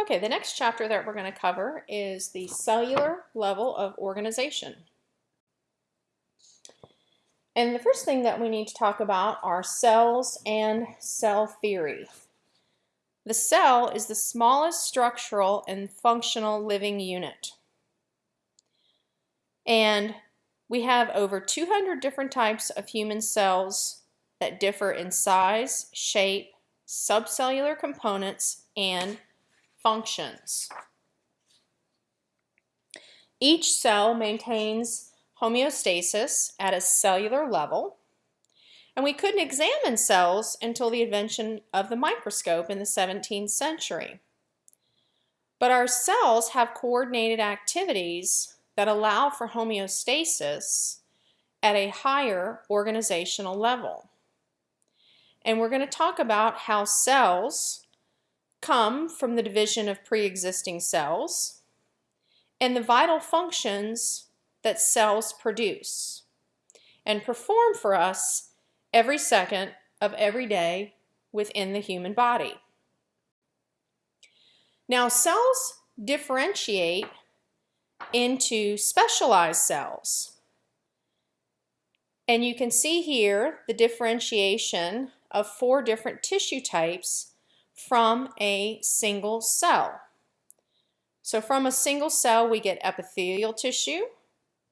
Okay, the next chapter that we're going to cover is the cellular level of organization. And the first thing that we need to talk about are cells and cell theory. The cell is the smallest structural and functional living unit. And we have over 200 different types of human cells that differ in size, shape, subcellular components, and functions. Each cell maintains homeostasis at a cellular level, and we couldn't examine cells until the invention of the microscope in the 17th century. But our cells have coordinated activities that allow for homeostasis at a higher organizational level. And we're going to talk about how cells come from the division of pre-existing cells and the vital functions that cells produce and perform for us every second of every day within the human body. Now cells differentiate into specialized cells. And you can see here the differentiation of four different tissue types from a single cell. So from a single cell we get epithelial tissue,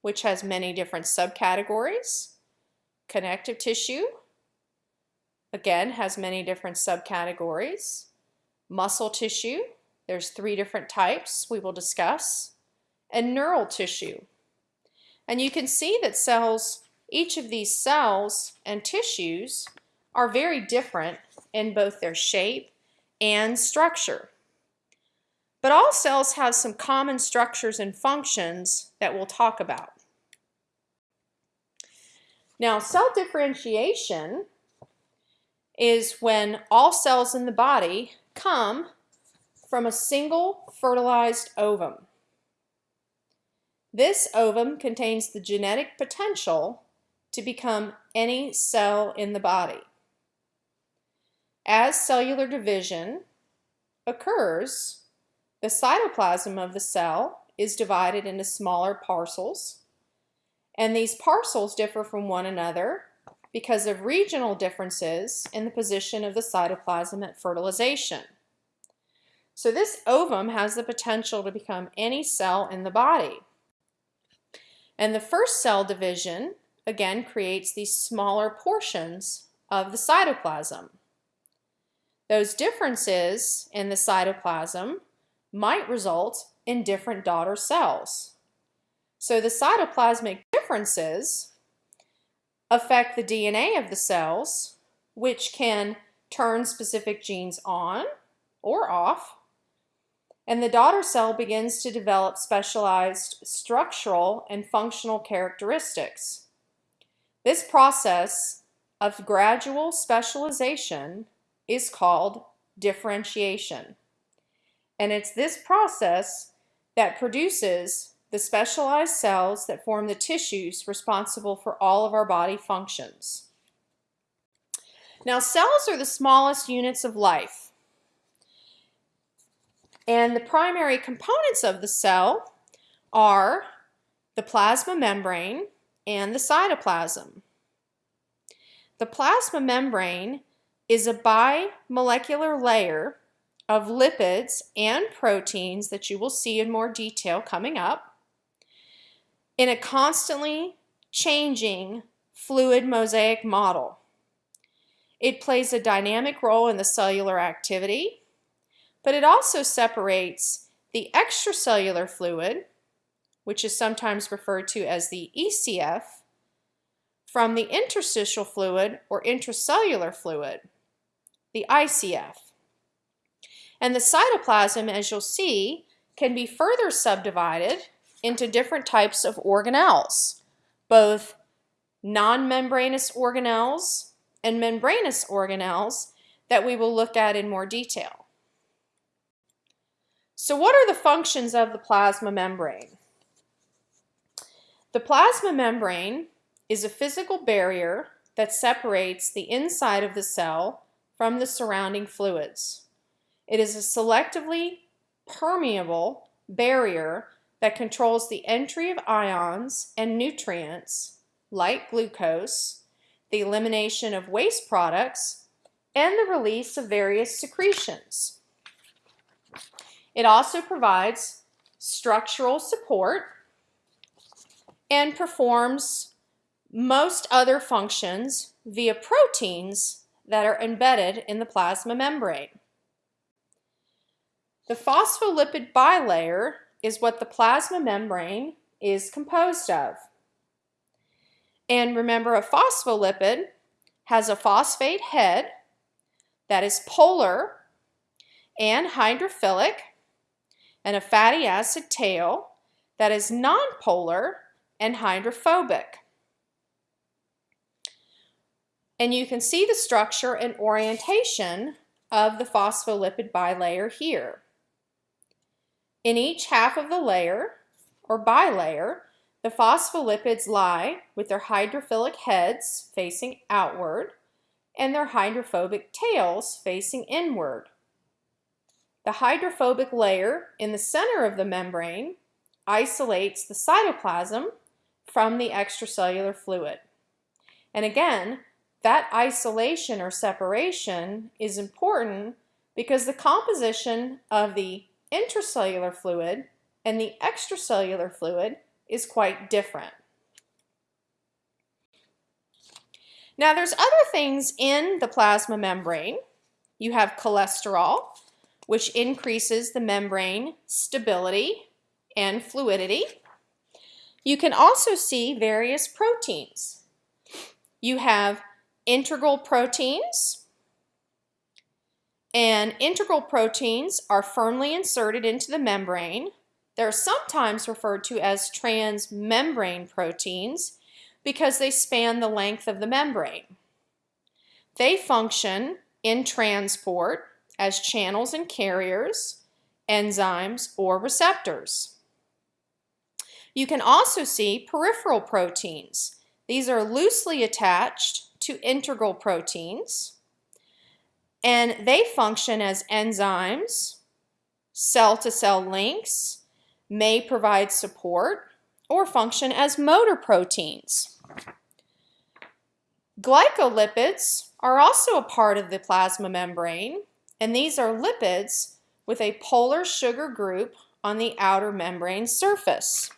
which has many different subcategories. Connective tissue, again, has many different subcategories. Muscle tissue, there's three different types we will discuss. And neural tissue. And you can see that cells, each of these cells and tissues are very different in both their shape and structure. But all cells have some common structures and functions that we'll talk about. Now, cell differentiation is when all cells in the body come from a single fertilized ovum. This ovum contains the genetic potential to become any cell in the body. As cellular division occurs, the cytoplasm of the cell is divided into smaller parcels, and these parcels differ from one another because of regional differences in the position of the cytoplasm at fertilization. So this ovum has the potential to become any cell in the body. And the first cell division, again, creates these smaller portions of the cytoplasm. Those differences in the cytoplasm might result in different daughter cells. So the cytoplasmic differences affect the DNA of the cells, which can turn specific genes on or off, and the daughter cell begins to develop specialized structural and functional characteristics. This process of gradual specialization is called differentiation. And it's this process that produces the specialized cells that form the tissues responsible for all of our body functions. Now cells are the smallest units of life. And the primary components of the cell are the plasma membrane and the cytoplasm. The plasma membrane is a bimolecular layer of lipids and proteins that you will see in more detail coming up in a constantly changing fluid mosaic model. It plays a dynamic role in the cellular activity, but it also separates the extracellular fluid, which is sometimes referred to as the ECF, from the interstitial fluid or intracellular fluid the ICF. And the cytoplasm, as you'll see, can be further subdivided into different types of organelles, both non-membranous organelles and membranous organelles that we will look at in more detail. So what are the functions of the plasma membrane? The plasma membrane is a physical barrier that separates the inside of the cell from the surrounding fluids. It is a selectively permeable barrier that controls the entry of ions and nutrients like glucose, the elimination of waste products, and the release of various secretions. It also provides structural support and performs most other functions via proteins that are embedded in the plasma membrane. The phospholipid bilayer is what the plasma membrane is composed of. And remember, a phospholipid has a phosphate head that is polar and hydrophilic, and a fatty acid tail that is nonpolar and hydrophobic. And you can see the structure and orientation of the phospholipid bilayer here. In each half of the layer, or bilayer, the phospholipids lie with their hydrophilic heads facing outward and their hydrophobic tails facing inward. The hydrophobic layer in the center of the membrane isolates the cytoplasm from the extracellular fluid. And again, that isolation or separation is important because the composition of the intracellular fluid and the extracellular fluid is quite different. Now there's other things in the plasma membrane. You have cholesterol, which increases the membrane stability and fluidity. You can also see various proteins. You have integral proteins, and integral proteins are firmly inserted into the membrane. They're sometimes referred to as transmembrane proteins because they span the length of the membrane. They function in transport as channels and carriers, enzymes, or receptors. You can also see peripheral proteins. These are loosely attached to integral proteins and they function as enzymes, cell-to-cell -cell links, may provide support, or function as motor proteins. Glycolipids are also a part of the plasma membrane, and these are lipids with a polar sugar group on the outer membrane surface.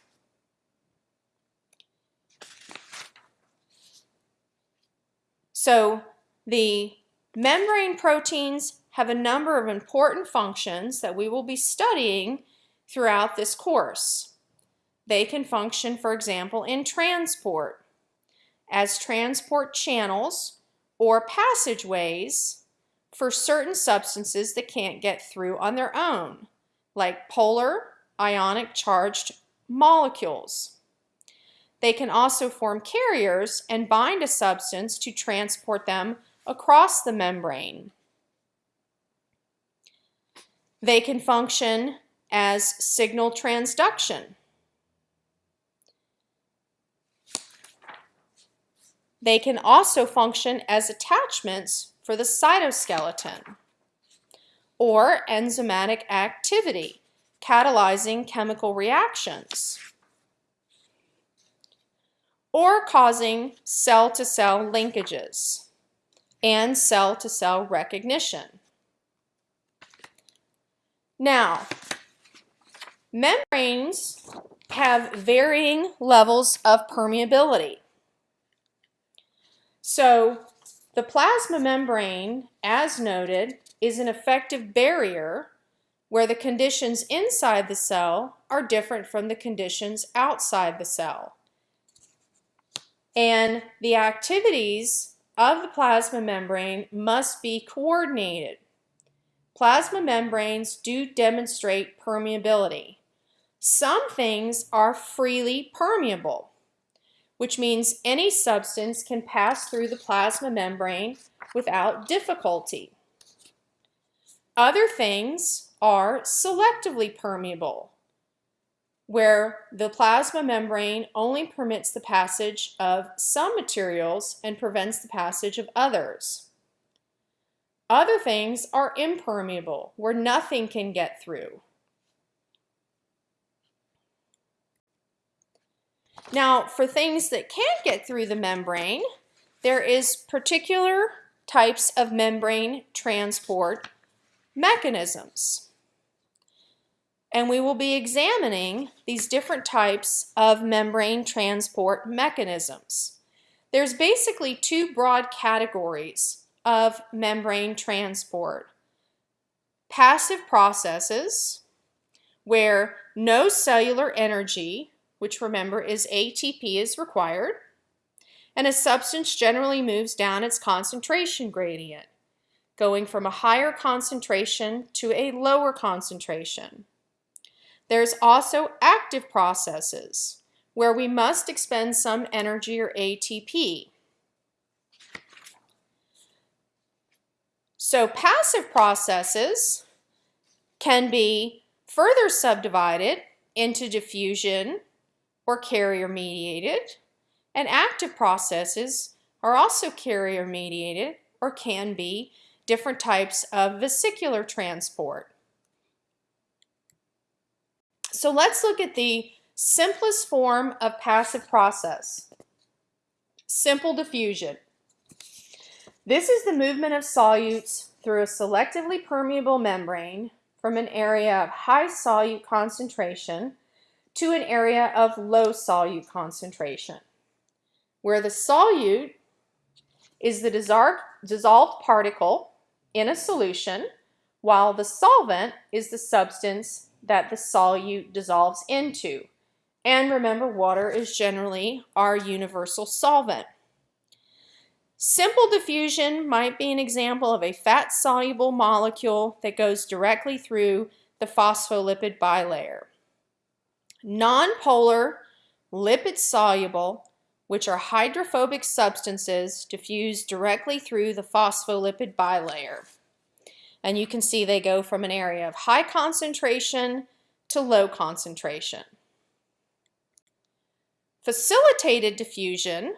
So the Membrane proteins have a number of important functions that we will be studying throughout this course. They can function, for example, in transport, as transport channels or passageways for certain substances that can't get through on their own, like polar ionic charged molecules. They can also form carriers and bind a substance to transport them across the membrane. They can function as signal transduction. They can also function as attachments for the cytoskeleton or enzymatic activity, catalyzing chemical reactions or causing cell-to-cell -cell linkages and cell-to-cell -cell recognition. Now, membranes have varying levels of permeability. So the plasma membrane, as noted, is an effective barrier where the conditions inside the cell are different from the conditions outside the cell. And the activities of the plasma membrane must be coordinated. Plasma membranes do demonstrate permeability. Some things are freely permeable, which means any substance can pass through the plasma membrane without difficulty. Other things are selectively permeable, where the plasma membrane only permits the passage of some materials and prevents the passage of others. Other things are impermeable, where nothing can get through. Now, for things that can get through the membrane, there is particular types of membrane transport mechanisms. And we will be examining these different types of membrane transport mechanisms. There's basically two broad categories of membrane transport. Passive processes, where no cellular energy, which remember is ATP, is required, and a substance generally moves down its concentration gradient, going from a higher concentration to a lower concentration. There's also active processes, where we must expend some energy or ATP. So passive processes can be further subdivided into diffusion or carrier mediated, and active processes are also carrier mediated or can be different types of vesicular transport. So let's look at the simplest form of passive process, simple diffusion. This is the movement of solutes through a selectively permeable membrane from an area of high solute concentration to an area of low solute concentration, where the solute is the dissolved particle in a solution, while the solvent is the substance that the solute dissolves into. And remember, water is generally our universal solvent. Simple diffusion might be an example of a fat-soluble molecule that goes directly through the phospholipid bilayer. Nonpolar, lipid-soluble, which are hydrophobic substances, diffuse directly through the phospholipid bilayer. And you can see they go from an area of high concentration to low concentration. Facilitated diffusion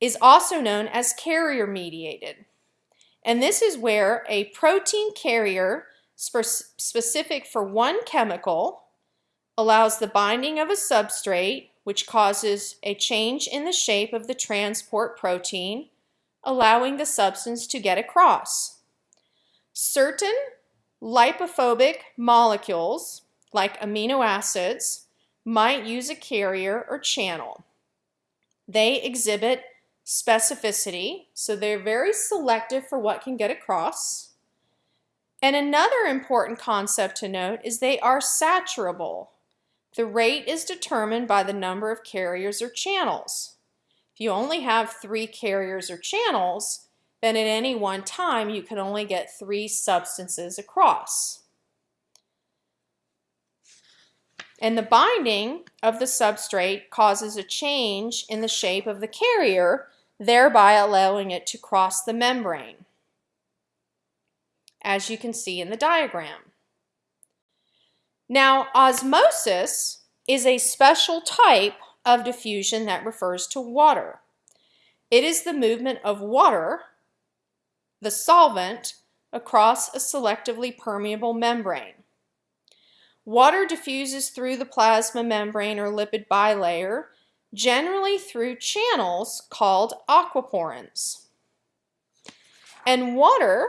is also known as carrier mediated. And this is where a protein carrier specific for one chemical allows the binding of a substrate which causes a change in the shape of the transport protein, allowing the substance to get across. Certain lipophobic molecules, like amino acids, might use a carrier or channel. They exhibit specificity, so they're very selective for what can get across. And another important concept to note is they are saturable. The rate is determined by the number of carriers or channels. If you only have three carriers or channels, then at any one time you can only get three substances across. And the binding of the substrate causes a change in the shape of the carrier thereby allowing it to cross the membrane, as you can see in the diagram. Now, osmosis is a special type of diffusion that refers to water. It is the movement of water, the solvent, across a selectively permeable membrane. Water diffuses through the plasma membrane or lipid bilayer generally through channels called aquaporins. And water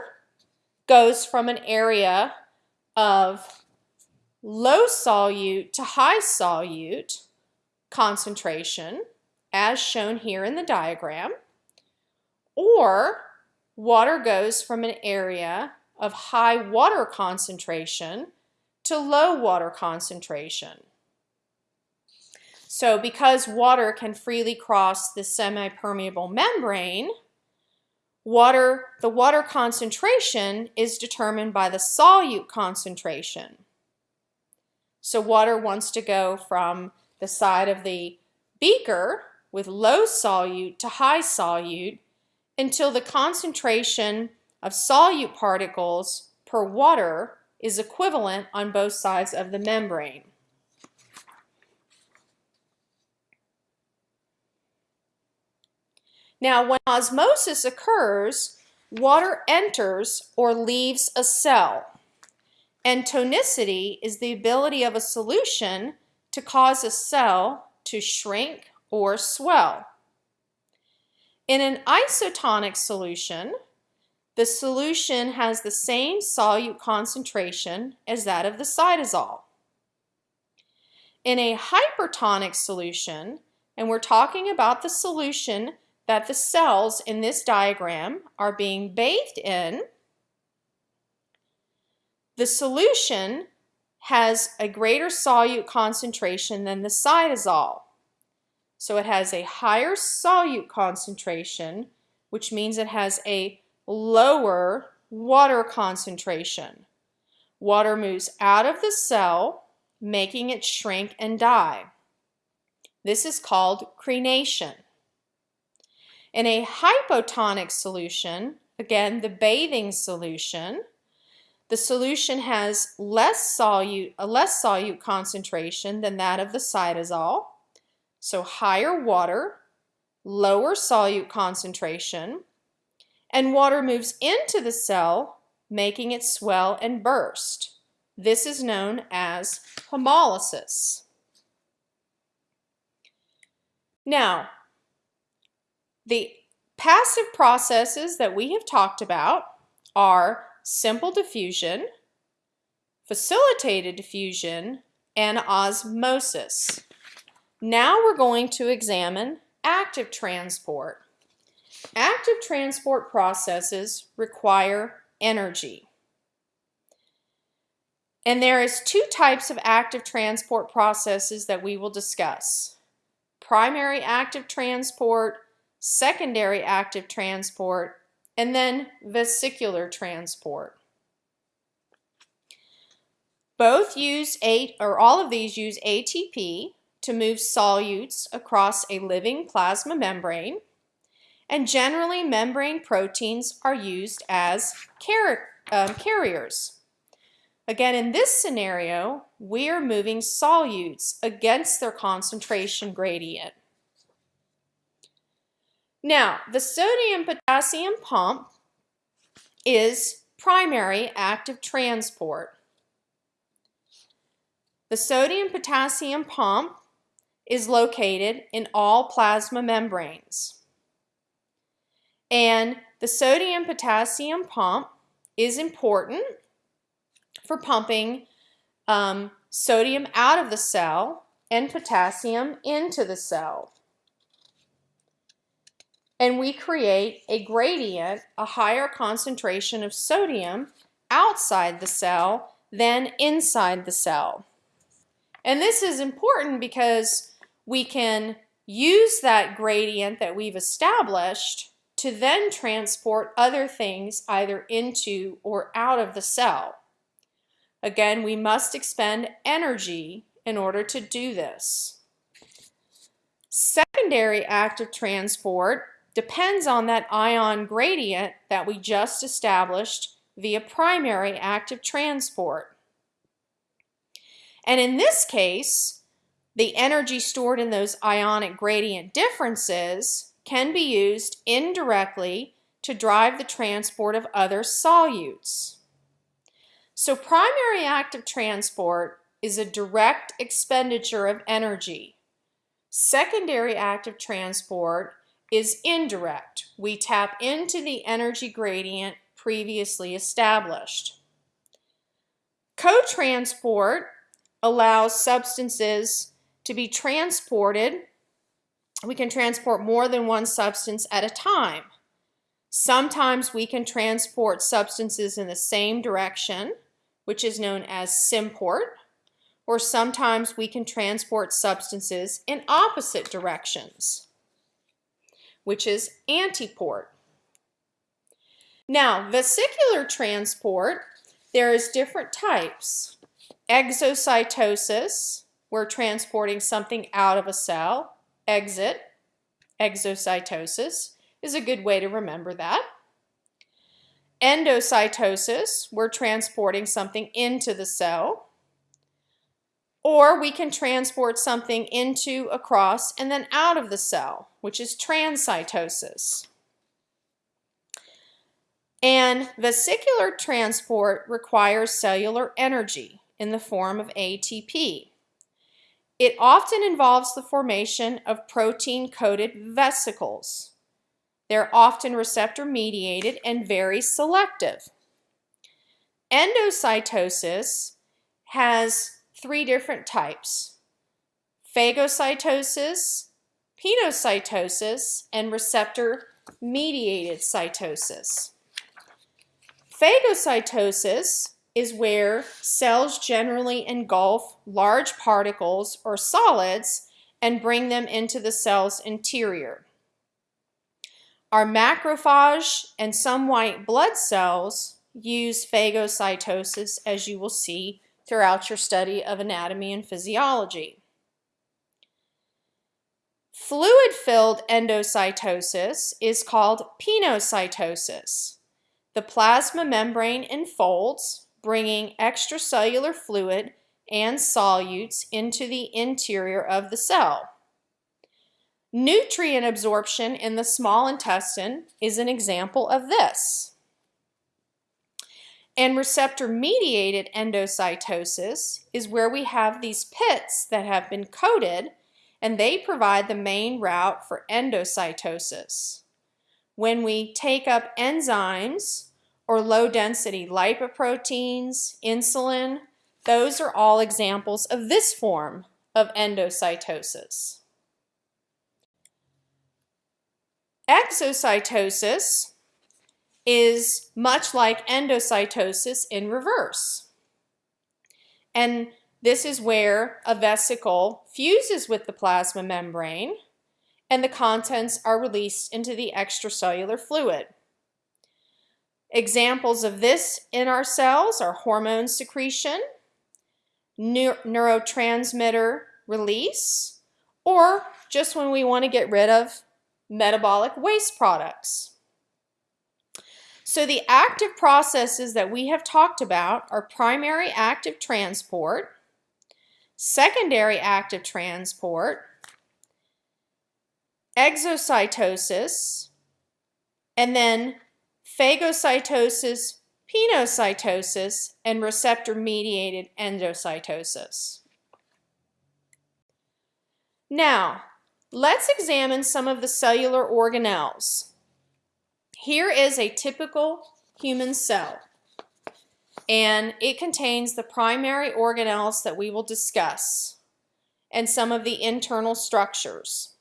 goes from an area of low solute to high solute concentration, as shown here in the diagram, or water goes from an area of high water concentration to low water concentration. So because water can freely cross the semi-permeable membrane, water, the water concentration is determined by the solute concentration. So water wants to go from the side of the beaker with low solute to high solute until the concentration of solute particles per water is equivalent on both sides of the membrane. Now, when osmosis occurs, water enters or leaves a cell. And tonicity is the ability of a solution to cause a cell to shrink or swell. In an isotonic solution, the solution has the same solute concentration as that of the cytosol. In a hypertonic solution, and we're talking about the solution that the cells in this diagram are being bathed in, the solution has a greater solute concentration than the cytosol. So it has a higher solute concentration, which means it has a lower water concentration. Water moves out of the cell, making it shrink and die. This is called crenation. In a hypotonic solution, again the bathing solution, the solution has less solute, a less solute concentration than that of the cytosol, so higher water, lower solute concentration, and water moves into the cell, making it swell and burst. This is known as hemolysis. Now, the passive processes that we have talked about are simple diffusion, facilitated diffusion, and osmosis. Now we're going to examine active transport. Active transport processes require energy. And there is two types of active transport processes that we will discuss. Primary active transport, secondary active transport, and then vesicular transport. Both use eight, or all of these use ATP to move solutes across a living plasma membrane, and generally membrane proteins are used as car um, carriers. Again, in this scenario, we are moving solutes against their concentration gradient. Now, the sodium-potassium pump is primary active transport. The sodium-potassium pump is located in all plasma membranes. And the sodium-potassium pump is important for pumping um, sodium out of the cell and potassium into the cell and we create a gradient, a higher concentration of sodium outside the cell than inside the cell. And this is important because we can use that gradient that we've established to then transport other things either into or out of the cell. Again, we must expend energy in order to do this. Secondary active transport depends on that ion gradient that we just established via primary active transport. And in this case, the energy stored in those ionic gradient differences can be used indirectly to drive the transport of other solutes. So primary active transport is a direct expenditure of energy. Secondary active transport is indirect. We tap into the energy gradient previously established. Co-transport allows substances to be transported. We can transport more than one substance at a time. Sometimes we can transport substances in the same direction, which is known as symport, or sometimes we can transport substances in opposite directions which is antiport. Now, vesicular transport, there is different types. Exocytosis, we're transporting something out of a cell. Exit, exocytosis, is a good way to remember that. Endocytosis, we're transporting something into the cell. Or we can transport something into, across, and then out of the cell, which is transcytosis. And vesicular transport requires cellular energy in the form of ATP. It often involves the formation of protein-coated vesicles. They're often receptor-mediated and very selective. Endocytosis has three different types. Phagocytosis, pinocytosis, and receptor-mediated cytosis. Phagocytosis is where cells generally engulf large particles or solids and bring them into the cell's interior. Our macrophage and some white blood cells use phagocytosis as you will see throughout your study of anatomy and physiology. Fluid-filled endocytosis is called pinocytosis. The plasma membrane enfolds, bringing extracellular fluid and solutes into the interior of the cell. Nutrient absorption in the small intestine is an example of this. And receptor-mediated endocytosis is where we have these pits that have been coated and they provide the main route for endocytosis. When we take up enzymes or low-density lipoproteins, insulin, those are all examples of this form of endocytosis. Exocytosis is much like endocytosis in reverse. And this is where a vesicle fuses with the plasma membrane and the contents are released into the extracellular fluid. Examples of this in our cells are hormone secretion, neurotransmitter release, or just when we want to get rid of metabolic waste products. So the active processes that we have talked about are primary active transport, secondary active transport, exocytosis, and then phagocytosis, pinocytosis, and receptor-mediated endocytosis. Now, let's examine some of the cellular organelles. Here is a typical human cell, and it contains the primary organelles that we will discuss and some of the internal structures.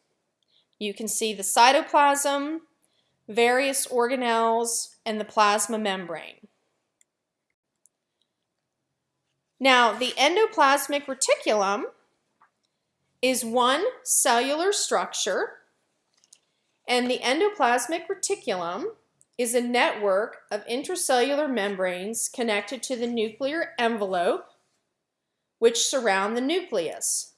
You can see the cytoplasm, various organelles, and the plasma membrane. Now, the endoplasmic reticulum is one cellular structure, and the endoplasmic reticulum is a network of intracellular membranes connected to the nuclear envelope, which surround the nucleus.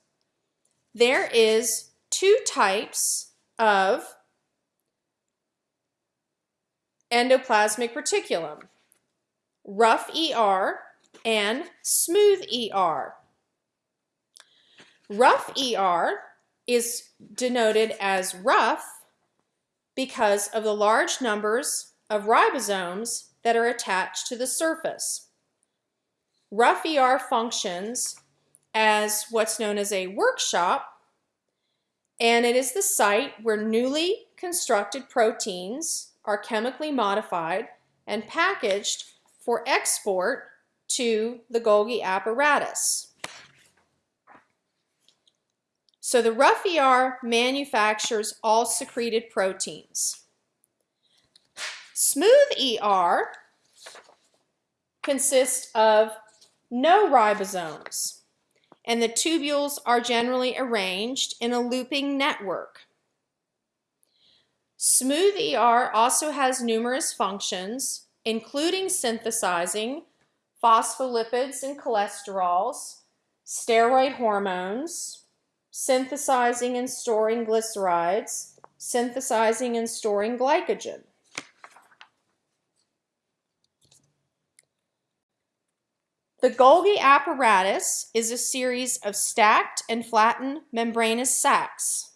There is two types of endoplasmic reticulum, rough ER and smooth ER. Rough ER is denoted as rough because of the large numbers of ribosomes that are attached to the surface. Rough ER functions as what's known as a workshop, and it is the site where newly constructed proteins are chemically modified and packaged for export to the Golgi apparatus. So the rough ER manufactures all secreted proteins. Smooth ER consists of no ribosomes, and the tubules are generally arranged in a looping network. Smooth ER also has numerous functions, including synthesizing phospholipids and cholesterols, steroid hormones, synthesizing and storing glycerides, synthesizing and storing glycogen. The Golgi apparatus is a series of stacked and flattened membranous sacs.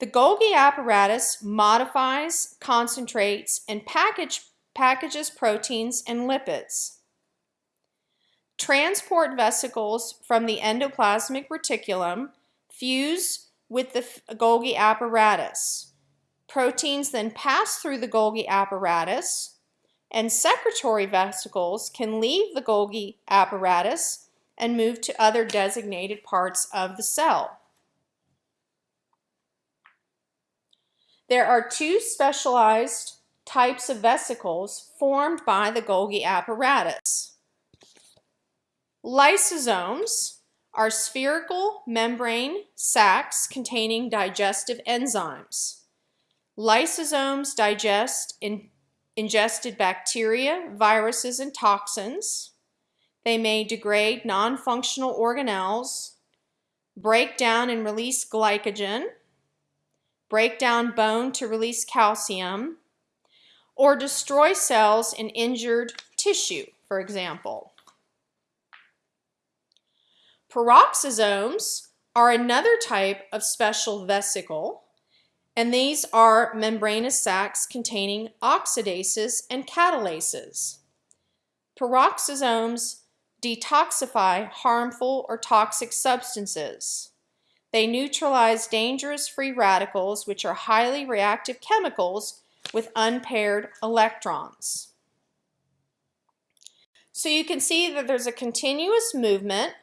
The Golgi apparatus modifies, concentrates, and package, packages proteins and lipids. transport vesicles from the endoplasmic reticulum fuse with the Golgi apparatus. Proteins then pass through the Golgi apparatus, and secretory vesicles can leave the Golgi apparatus and move to other designated parts of the cell. There are two specialized types of vesicles formed by the Golgi apparatus. Lysosomes are spherical membrane sacs containing digestive enzymes. Lysosomes digest in ingested bacteria, viruses, and toxins. They may degrade non-functional organelles, break down and release glycogen, break down bone to release calcium, or destroy cells in injured tissue, for example. Peroxisomes are another type of special vesicle, and these are membranous sacs containing oxidases and catalases. Peroxisomes detoxify harmful or toxic substances. They neutralize dangerous free radicals, which are highly reactive chemicals with unpaired electrons. So you can see that there's a continuous movement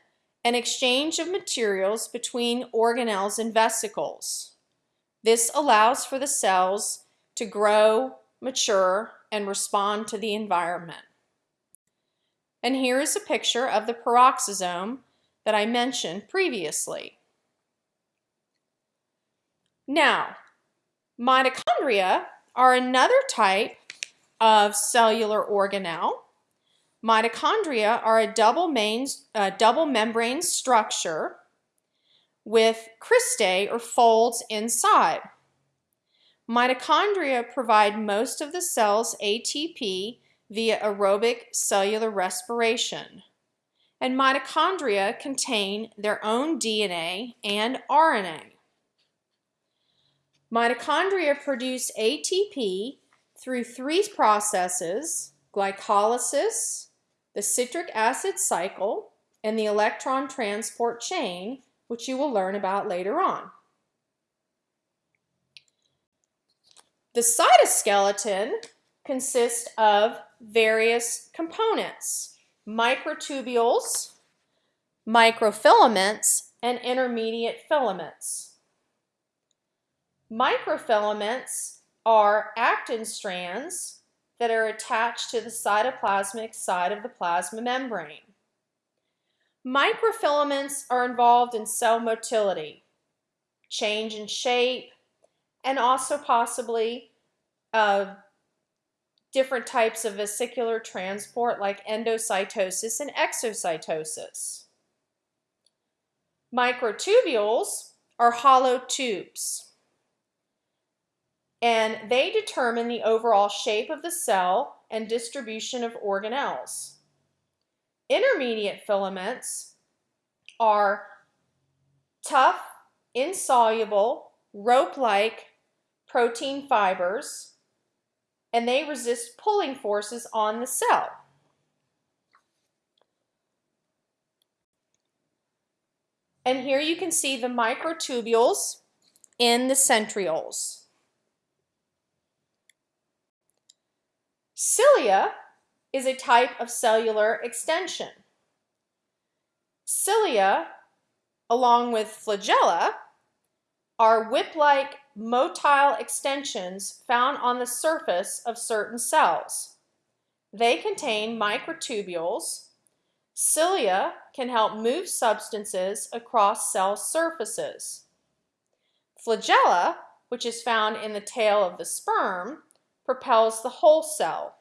and exchange of materials between organelles and vesicles. This allows for the cells to grow, mature, and respond to the environment. And here is a picture of the peroxisome that I mentioned previously. Now, mitochondria are another type of cellular organelle. Mitochondria are a double, main, double membrane structure with cristae or folds inside. Mitochondria provide most of the cell's ATP via aerobic cellular respiration. And mitochondria contain their own DNA and RNA. Mitochondria produce ATP through three processes, glycolysis, the citric acid cycle, and the electron transport chain, which you will learn about later on. The cytoskeleton consists of various components, microtubules, microfilaments, and intermediate filaments. Microfilaments are actin strands that are attached to the cytoplasmic side of the plasma membrane. Microfilaments are involved in cell motility, change in shape, and also possibly uh, different types of vesicular transport like endocytosis and exocytosis. Microtubules are hollow tubes and they determine the overall shape of the cell and distribution of organelles. Intermediate filaments are tough, insoluble, rope-like protein fibers, and they resist pulling forces on the cell. And here you can see the microtubules in the centrioles. Cilia is a type of cellular extension. Cilia, along with flagella, are whip-like motile extensions found on the surface of certain cells. They contain microtubules. Cilia can help move substances across cell surfaces. Flagella, which is found in the tail of the sperm, propels the whole cell.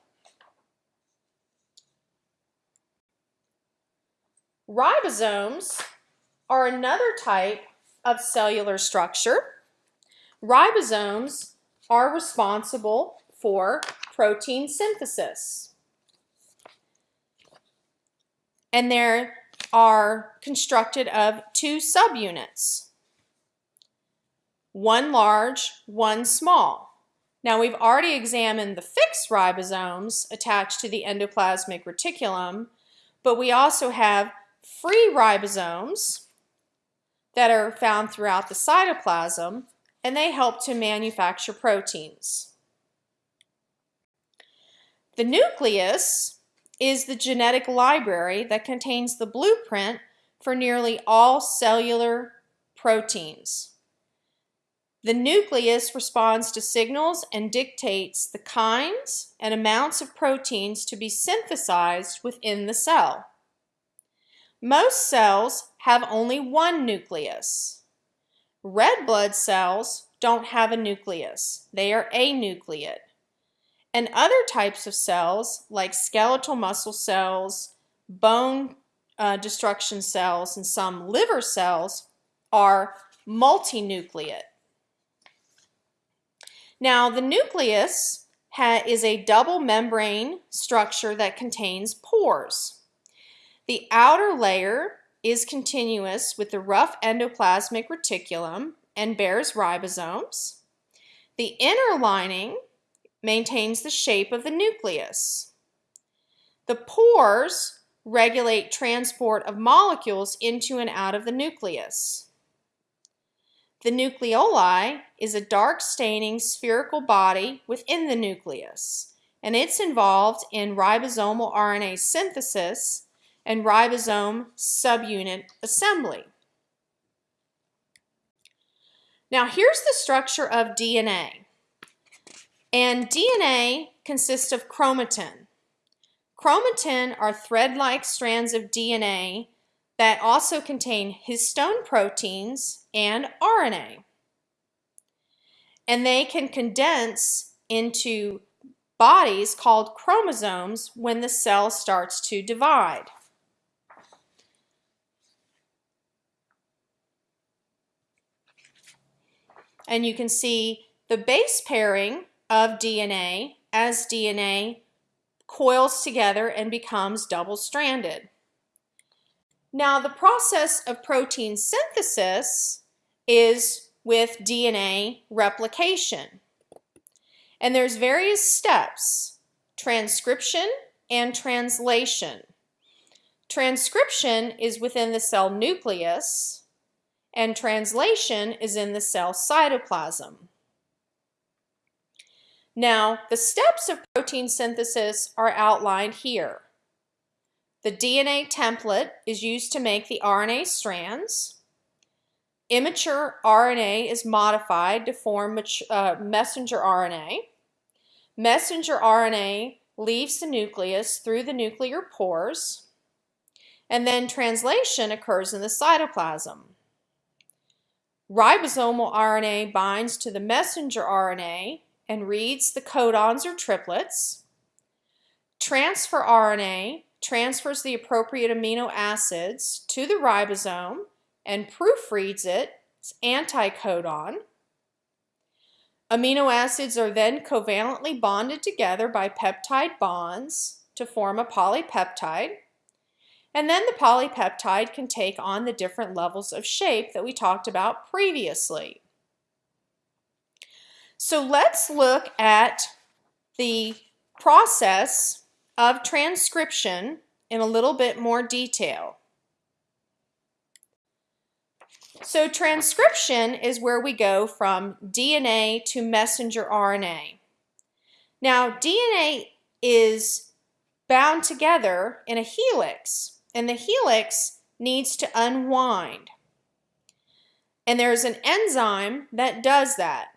Ribosomes are another type of cellular structure. Ribosomes are responsible for protein synthesis. And they are constructed of two subunits, one large, one small. Now we've already examined the fixed ribosomes attached to the endoplasmic reticulum, but we also have free ribosomes that are found throughout the cytoplasm, and they help to manufacture proteins. The nucleus is the genetic library that contains the blueprint for nearly all cellular proteins. The nucleus responds to signals and dictates the kinds and amounts of proteins to be synthesized within the cell. Most cells have only one nucleus. Red blood cells don't have a nucleus. They are anucleate. And other types of cells, like skeletal muscle cells, bone uh, destruction cells, and some liver cells, are multinucleate. Now, the nucleus is a double membrane structure that contains pores. The outer layer is continuous with the rough endoplasmic reticulum and bears ribosomes. The inner lining maintains the shape of the nucleus. The pores regulate transport of molecules into and out of the nucleus. The nucleoli is a dark staining spherical body within the nucleus, and it's involved in ribosomal RNA synthesis and ribosome subunit assembly. Now here's the structure of DNA. And DNA consists of chromatin. Chromatin are thread-like strands of DNA that also contain histone proteins and RNA. And they can condense into bodies called chromosomes when the cell starts to divide. And you can see the base pairing of DNA as DNA coils together and becomes double-stranded. Now, the process of protein synthesis is with DNA replication. And there's various steps, transcription and translation. Transcription is within the cell nucleus, and translation is in the cell cytoplasm. Now, the steps of protein synthesis are outlined here. The DNA template is used to make the RNA strands. Immature RNA is modified to form uh, messenger RNA. Messenger RNA leaves the nucleus through the nuclear pores, and then translation occurs in the cytoplasm. Ribosomal RNA binds to the messenger RNA and reads the codons or triplets. Transfer RNA transfers the appropriate amino acids to the ribosome and proofreads it, it's anticodon. Amino acids are then covalently bonded together by peptide bonds to form a polypeptide. And then the polypeptide can take on the different levels of shape that we talked about previously. So let's look at the process of transcription in a little bit more detail. So transcription is where we go from DNA to messenger RNA. Now DNA is bound together in a helix and the helix needs to unwind. And there's an enzyme that does that,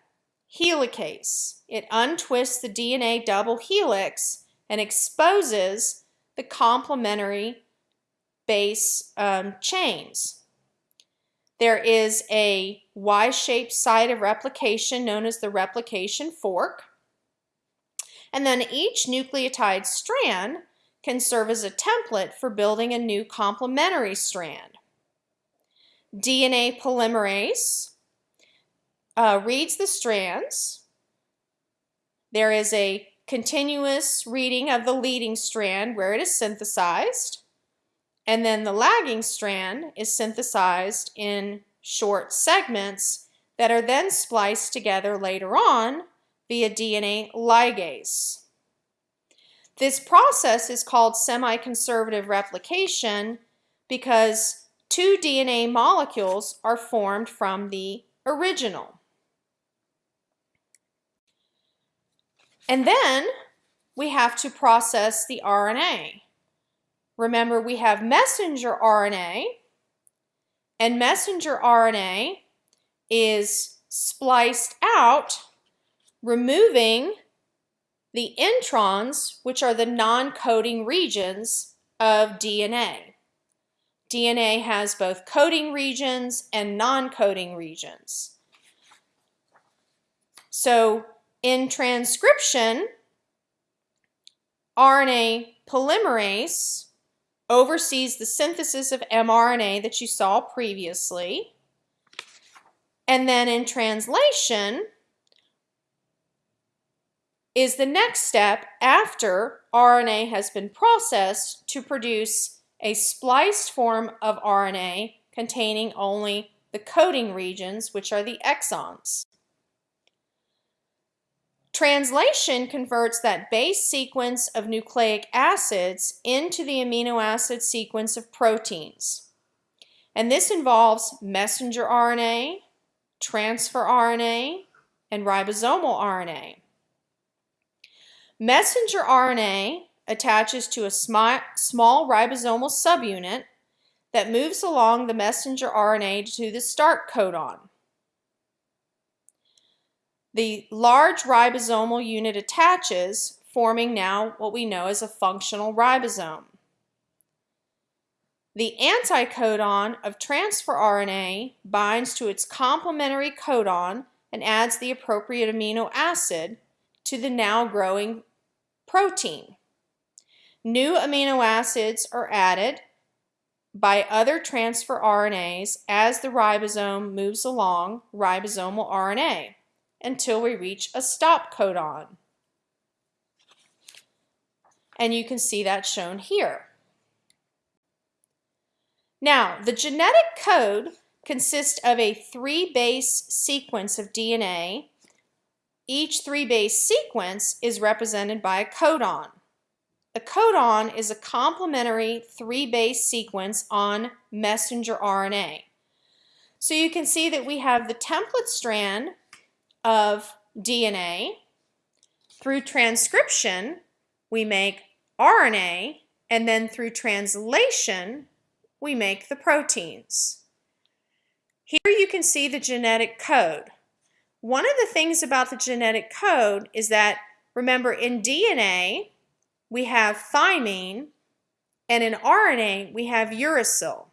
helicase. It untwists the DNA double helix and exposes the complementary base um, chains. There is a Y-shaped site of replication known as the replication fork. And then each nucleotide strand can serve as a template for building a new complementary strand. DNA polymerase uh, reads the strands. There is a continuous reading of the leading strand where it is synthesized, and then the lagging strand is synthesized in short segments that are then spliced together later on via DNA ligase. This process is called semi-conservative replication because two DNA molecules are formed from the original. And then we have to process the RNA. Remember, we have messenger RNA, and messenger RNA is spliced out, removing the introns, which are the non-coding regions of DNA. DNA has both coding regions and non-coding regions. So in transcription, RNA polymerase oversees the synthesis of mRNA that you saw previously. And then in translation is the next step after RNA has been processed to produce a spliced form of RNA containing only the coding regions, which are the exons. Translation converts that base sequence of nucleic acids into the amino acid sequence of proteins. And this involves messenger RNA, transfer RNA, and ribosomal RNA. Messenger RNA attaches to a small ribosomal subunit that moves along the messenger RNA to the start codon. The large ribosomal unit attaches, forming now what we know as a functional ribosome. The anticodon of transfer RNA binds to its complementary codon and adds the appropriate amino acid to the now growing protein. New amino acids are added by other transfer RNAs as the ribosome moves along ribosomal RNA until we reach a stop codon. And you can see that shown here. Now, the genetic code consists of a three-base sequence of DNA. Each three-base sequence is represented by a codon. A codon is a complementary three-base sequence on messenger RNA. So you can see that we have the template strand of DNA. Through transcription, we make RNA, and then through translation, we make the proteins. Here you can see the genetic code. One of the things about the genetic code is that, remember, in DNA, we have thymine, and in RNA, we have uracil.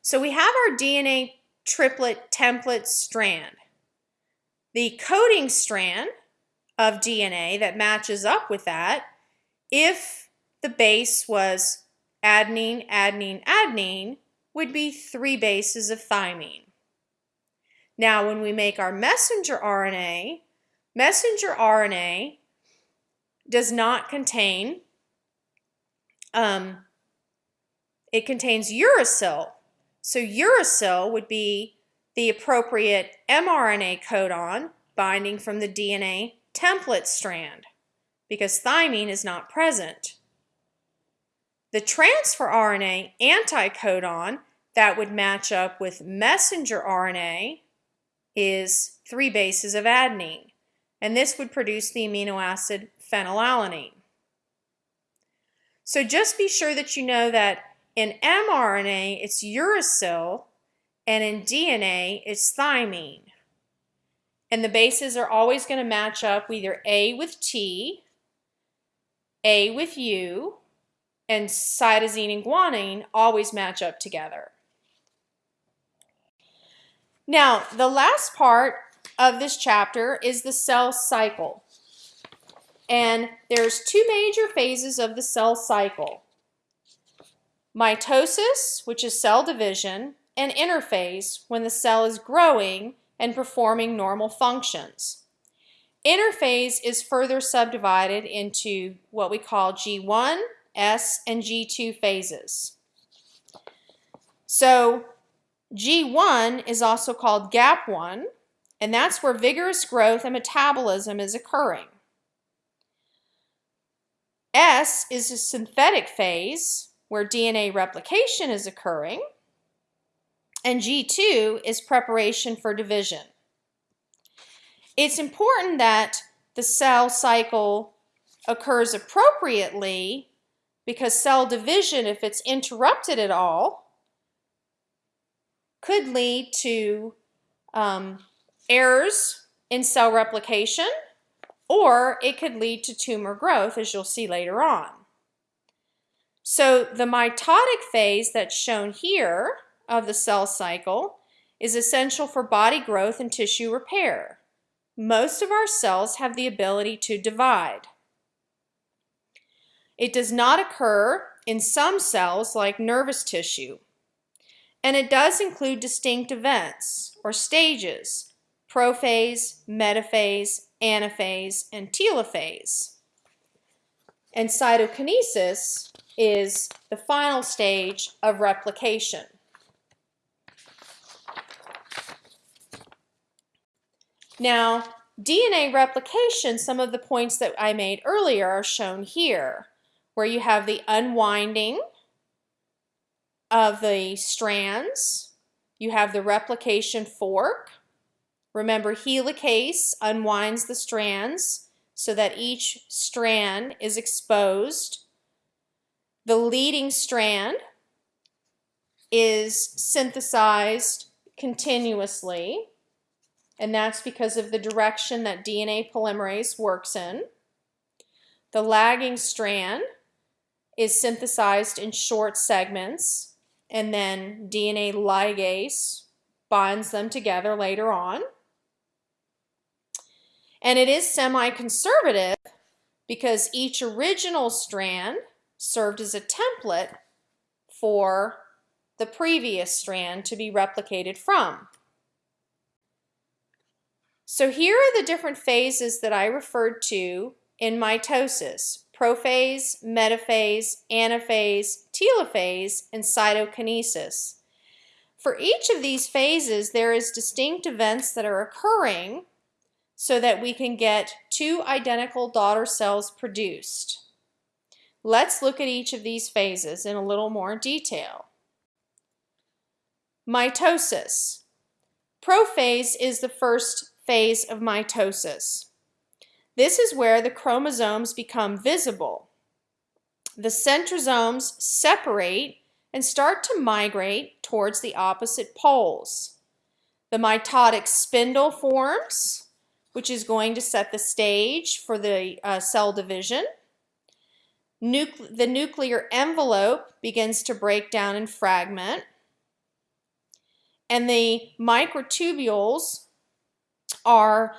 So we have our DNA triplet template strand. The coding strand of DNA that matches up with that, if the base was adenine, adenine, adenine, would be three bases of thymine. Now, when we make our messenger RNA, messenger RNA does not contain, um, it contains uracil. So uracil would be the appropriate mRNA codon binding from the DNA template strand because thymine is not present. The transfer RNA anticodon that would match up with messenger RNA is three bases of adenine, and this would produce the amino acid phenylalanine. So just be sure that you know that in mRNA it's uracil and in DNA it's thymine. And the bases are always going to match up either A with T, A with U, and cytosine and guanine always match up together. Now, the last part of this chapter is the cell cycle. And there's two major phases of the cell cycle. Mitosis, which is cell division, and interphase when the cell is growing and performing normal functions. Interphase is further subdivided into what we call G1, S, and G2 phases. So G1 is also called gap 1, and that's where vigorous growth and metabolism is occurring. S is a synthetic phase where DNA replication is occurring. And G2 is preparation for division. It's important that the cell cycle occurs appropriately because cell division, if it's interrupted at all, could lead to um, errors in cell replication or it could lead to tumor growth as you'll see later on. So the mitotic phase that's shown here of the cell cycle is essential for body growth and tissue repair. Most of our cells have the ability to divide. It does not occur in some cells like nervous tissue. And it does include distinct events or stages, prophase, metaphase, anaphase, and telophase. And cytokinesis is the final stage of replication. Now, DNA replication, some of the points that I made earlier are shown here, where you have the unwinding of the strands, you have the replication fork. Remember, helicase unwinds the strands so that each strand is exposed. The leading strand is synthesized continuously, and that's because of the direction that DNA polymerase works in. The lagging strand is synthesized in short segments, and then DNA ligase binds them together later on. And it is semi-conservative because each original strand served as a template for the previous strand to be replicated from. So here are the different phases that I referred to in mitosis, prophase, metaphase, anaphase, telophase, and cytokinesis. For each of these phases, there is distinct events that are occurring so that we can get two identical daughter cells produced. Let's look at each of these phases in a little more detail. Mitosis. Prophase is the first phase of mitosis. This is where the chromosomes become visible. The centrosomes separate and start to migrate towards the opposite poles. The mitotic spindle forms, which is going to set the stage for the uh, cell division. Nucle the nuclear envelope begins to break down and fragment. And the microtubules are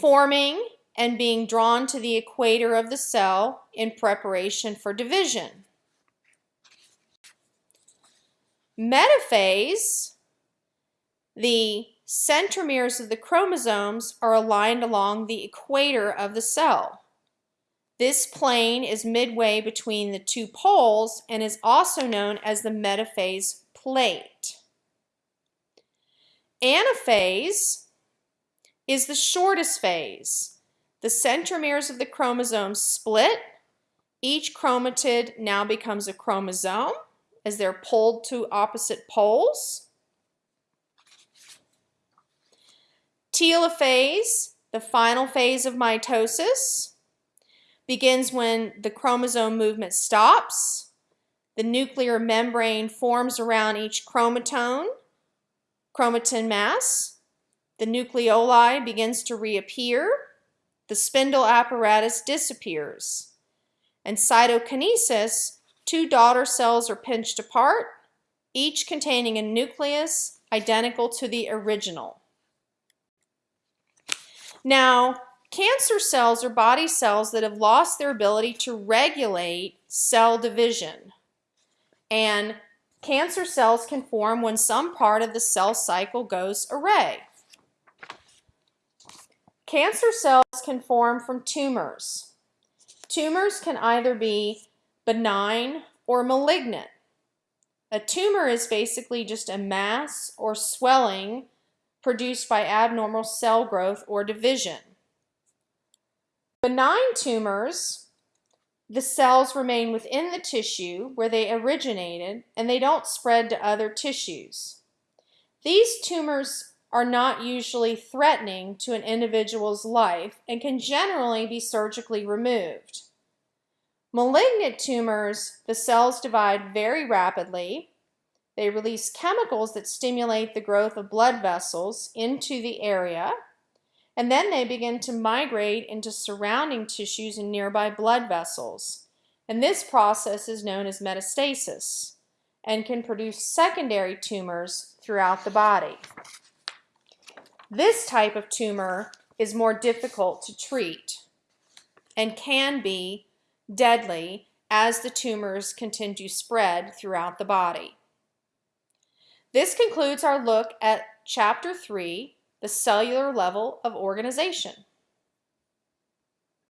forming and being drawn to the equator of the cell in preparation for division. Metaphase, the centromeres of the chromosomes are aligned along the equator of the cell. This plane is midway between the two poles and is also known as the metaphase plate. Anaphase is the shortest phase. The centromeres of the chromosomes split. Each chromatid now becomes a chromosome as they're pulled to opposite poles. Telophase, the final phase of mitosis begins when the chromosome movement stops. The nuclear membrane forms around each chromatone, chromatin mass. The nucleoli begins to reappear. The spindle apparatus disappears. And cytokinesis, two daughter cells are pinched apart, each containing a nucleus identical to the original. Now, Cancer cells are body cells that have lost their ability to regulate cell division. And cancer cells can form when some part of the cell cycle goes array. Cancer cells can form from tumors. Tumors can either be benign or malignant. A tumor is basically just a mass or swelling produced by abnormal cell growth or division. Benign tumors the cells remain within the tissue where they originated and they don't spread to other tissues. These tumors are not usually threatening to an individual's life and can generally be surgically removed. Malignant tumors, the cells divide very rapidly. They release chemicals that stimulate the growth of blood vessels into the area, and then they begin to migrate into surrounding tissues and nearby blood vessels. And this process is known as metastasis and can produce secondary tumors throughout the body. This type of tumor is more difficult to treat and can be deadly as the tumors continue to spread throughout the body. This concludes our look at Chapter 3, the cellular level of organization.